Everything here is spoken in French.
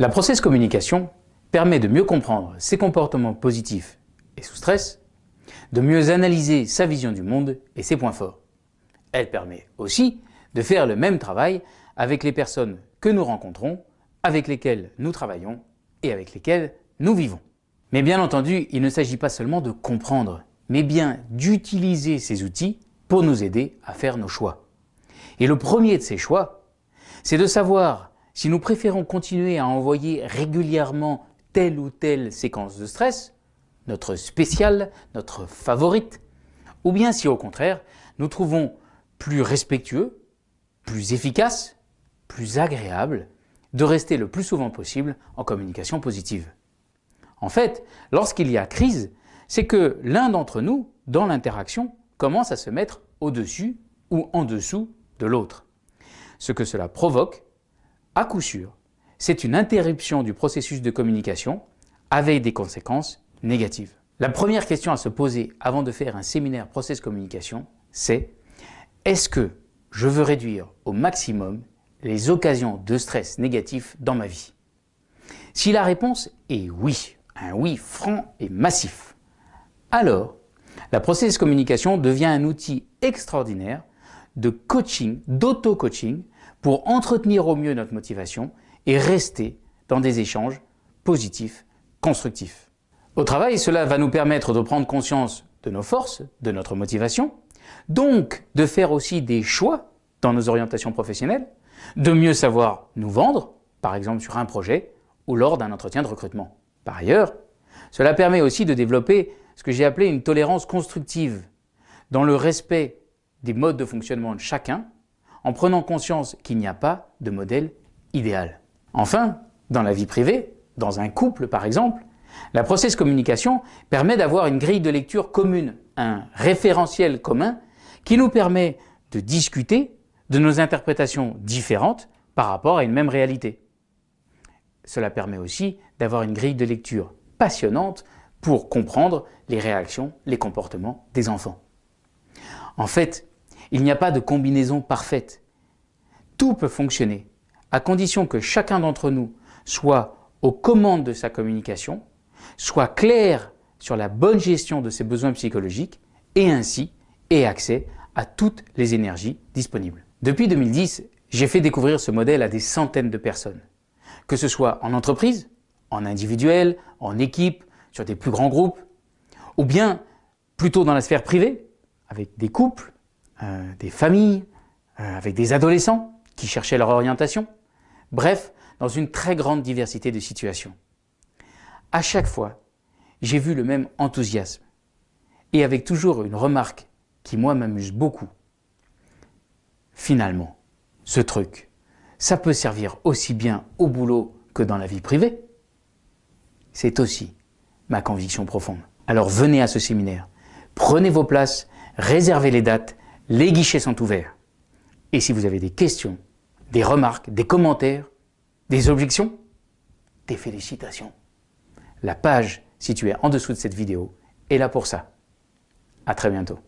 La process communication permet de mieux comprendre ses comportements positifs et sous stress, de mieux analyser sa vision du monde et ses points forts. Elle permet aussi de faire le même travail avec les personnes que nous rencontrons, avec lesquelles nous travaillons et avec lesquelles nous vivons. Mais bien entendu, il ne s'agit pas seulement de comprendre, mais bien d'utiliser ces outils pour nous aider à faire nos choix. Et le premier de ces choix, c'est de savoir si nous préférons continuer à envoyer régulièrement telle ou telle séquence de stress, notre spéciale, notre favorite, ou bien si au contraire, nous trouvons plus respectueux, plus efficace, plus agréable de rester le plus souvent possible en communication positive. En fait, lorsqu'il y a crise, c'est que l'un d'entre nous, dans l'interaction, commence à se mettre au-dessus ou en dessous de l'autre. Ce que cela provoque, à coup sûr, c'est une interruption du processus de communication avec des conséquences négatives. La première question à se poser avant de faire un séminaire process communication, c'est est-ce que je veux réduire au maximum les occasions de stress négatif dans ma vie? Si la réponse est oui, un oui franc et massif, alors la process communication devient un outil extraordinaire de coaching, d'auto-coaching pour entretenir au mieux notre motivation et rester dans des échanges positifs, constructifs. Au travail, cela va nous permettre de prendre conscience de nos forces, de notre motivation, donc de faire aussi des choix dans nos orientations professionnelles, de mieux savoir nous vendre, par exemple sur un projet ou lors d'un entretien de recrutement. Par ailleurs, cela permet aussi de développer ce que j'ai appelé une tolérance constructive, dans le respect des modes de fonctionnement de chacun, en prenant conscience qu'il n'y a pas de modèle idéal. Enfin, dans la vie privée, dans un couple par exemple, la process communication permet d'avoir une grille de lecture commune, un référentiel commun qui nous permet de discuter de nos interprétations différentes par rapport à une même réalité. Cela permet aussi d'avoir une grille de lecture passionnante pour comprendre les réactions, les comportements des enfants. En fait, il n'y a pas de combinaison parfaite. Tout peut fonctionner, à condition que chacun d'entre nous soit aux commandes de sa communication, soit clair sur la bonne gestion de ses besoins psychologiques et ainsi ait accès à toutes les énergies disponibles. Depuis 2010, j'ai fait découvrir ce modèle à des centaines de personnes, que ce soit en entreprise, en individuel, en équipe, sur des plus grands groupes, ou bien plutôt dans la sphère privée, avec des couples, euh, des familles, euh, avec des adolescents qui cherchaient leur orientation, bref, dans une très grande diversité de situations. À chaque fois, j'ai vu le même enthousiasme, et avec toujours une remarque qui moi m'amuse beaucoup, Finalement, ce truc, ça peut servir aussi bien au boulot que dans la vie privée. C'est aussi ma conviction profonde. Alors venez à ce séminaire, prenez vos places, réservez les dates, les guichets sont ouverts. Et si vous avez des questions, des remarques, des commentaires, des objections, des félicitations. La page située en dessous de cette vidéo est là pour ça. À très bientôt.